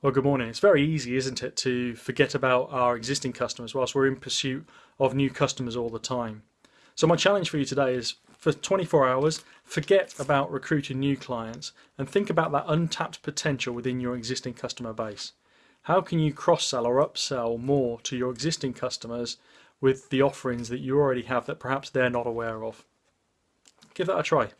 Well, good morning. It's very easy, isn't it, to forget about our existing customers whilst we're in pursuit of new customers all the time. So my challenge for you today is for 24 hours, forget about recruiting new clients and think about that untapped potential within your existing customer base. How can you cross-sell or upsell more to your existing customers with the offerings that you already have that perhaps they're not aware of? Give that a try.